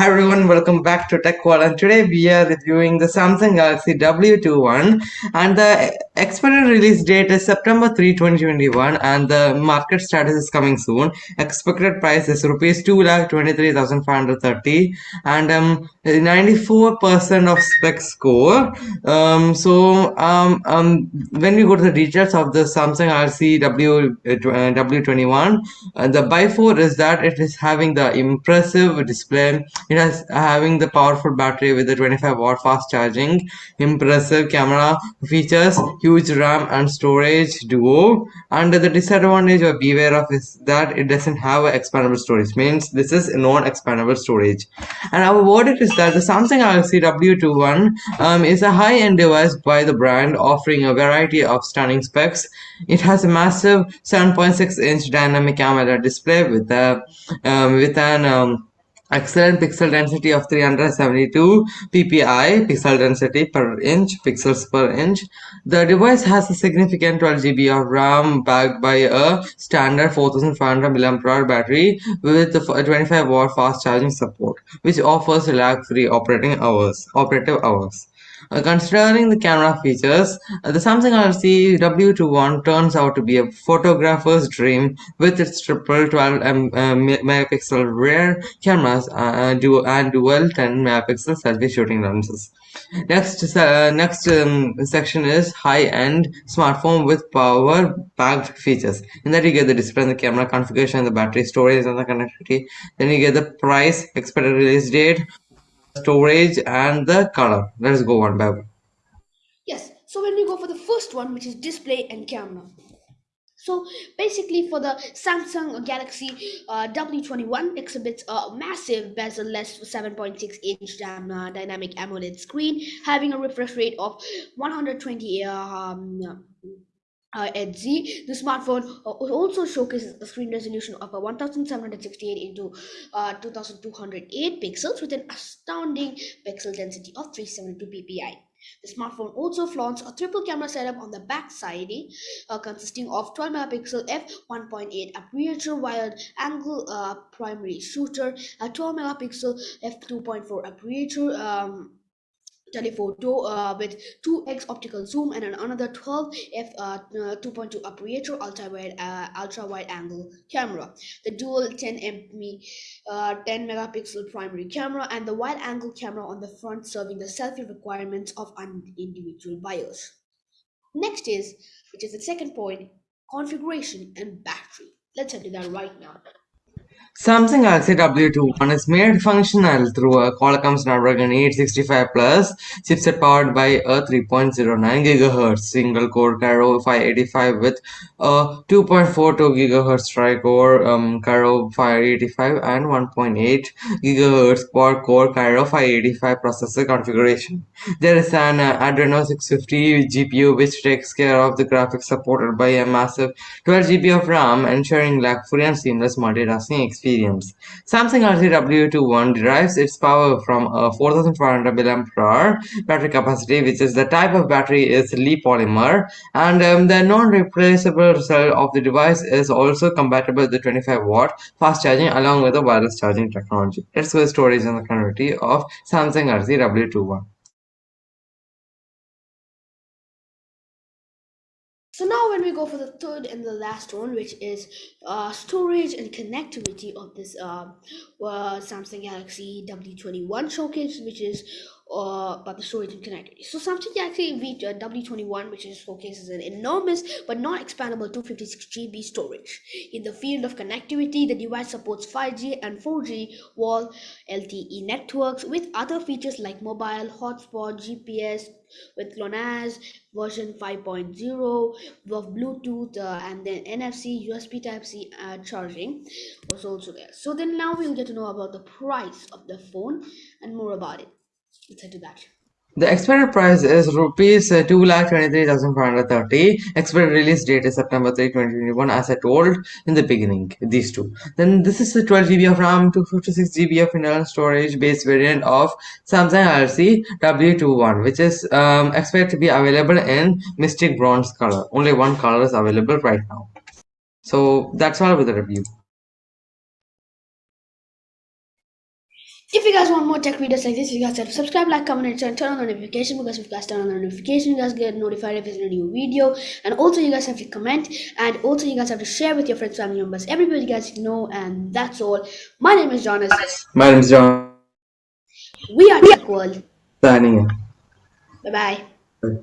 Hi everyone, welcome back to Tech World and today we are reviewing the Samsung Galaxy W21 and the expected release date is September 3, 2021 and the market status is coming soon. Expected price is rupees 2,23,530 and um 94% of spec score. Um, so um, um, when we go to the details of the Samsung Galaxy W, uh, W21, uh, the by 4 is that it is having the impressive display it has having the powerful battery with the 25 watt fast charging, impressive camera features, huge RAM and storage duo. And the disadvantage or beware of is that it doesn't have expandable storage. Means this is non-expandable storage. And our verdict is that the Samsung Galaxy W21 um, is a high-end device by the brand, offering a variety of stunning specs. It has a massive 7.6 inch dynamic AMOLED display with a um, with an um, excellent pixel density of 372 ppi pixel density per inch pixels per inch. The device has a significant 12 gb of ram backed by a standard 4500 mAh battery with 25 watt fast charging support which offers lag free operating hours operative hours considering the camera features, uh, the Samsung Galaxy W21 turns out to be a photographer's dream with its triple 12 um, uh, megapixel rear cameras uh, dual, and dual 10 megapixel selfie shooting lenses. Next, uh, next um, section is high-end smartphone with power-packed features. In that you get the display and the camera configuration, the battery storage and the connectivity. Then you get the price, expected release date, storage and the color. Let's go one by one. Yes, so when we go for the first one, which is display and camera. So basically, for the Samsung Galaxy uh, W21 exhibits a massive bezel-less 7.6 inch uh, dynamic AMOLED screen, having a refresh rate of 120 um, uh, Z, the smartphone uh, also showcases a screen resolution of a 1768 into uh, 2208 pixels with an astounding pixel density of 372 ppi. The smartphone also flaunts a triple camera setup on the back side, uh, consisting of 12 megapixel f1.8 aperture wide angle uh, primary shooter, a 12 megapixel f2.4 aperture. Um, telephoto uh, with 2x optical zoom and another 12 f uh, 2.2 aperture ultra wide uh, ultra wide angle camera. The dual 10 mp uh, 10 megapixel primary camera and the wide angle camera on the front serving the selfie requirements of individual buyers next is which is the second point configuration and battery. Let's to that right now Samsung Galaxy W21 is made functional through a Qualcomm Snapdragon 865 Plus chipset powered by a 3.09 GHz single-core Kryo 585 with a 2.42 GHz tri-core um, Kryo 585 and 1.8 GHz quad-core Kryo 585 processor configuration. There is an uh, Adreno 650 GPU which takes care of the graphics supported by a massive 12 GB of RAM ensuring lag-free and seamless multitasking experience experience. Samsung RTW21 derives its power from a 4500 mAh battery capacity, which is the type of battery is Li polymer, and um, the non-replaceable cell of the device is also compatible with the 25 watt fast charging along with the wireless charging technology. Let's go storage and the connectivity of Samsung RTW21. So now when we go for the third and the last one, which is uh, storage and connectivity of this uh, uh, Samsung Galaxy W21 showcase, which is uh, about the storage and connectivity. So Samsung Galaxy V uh, W21, which is showcases an enormous but not expandable 256 GB storage. In the field of connectivity, the device supports 5G and 4G wall LTE networks with other features like mobile hotspot, GPS, with GLONASS version 5.0 of Bluetooth uh, and then NFC, USB Type C uh, charging was also there. So then now we'll get to know about the price of the phone and more about it. Let's head to that. The expected price is rupees uh, 2,23,530. Expected release date is September 3, 2021 as I told in the beginning, these two. Then this is the 12 GB of RAM, 256 GB of internal storage based variant of Samsung Galaxy W21 which is um, expected to be available in Mystic Bronze color. Only one color is available right now. So that's all with the review. If you guys want more tech videos like this, you guys have to subscribe, like, comment, and turn on the notification because if you guys turn on the notification, you guys get notified if there's a new video. And also, you guys have to comment, and also, you guys have to share with your friends, family members, everybody you guys know. And that's all. My name is Jonas. My name is John. We are Tech World. Signing in. Bye bye. Bye.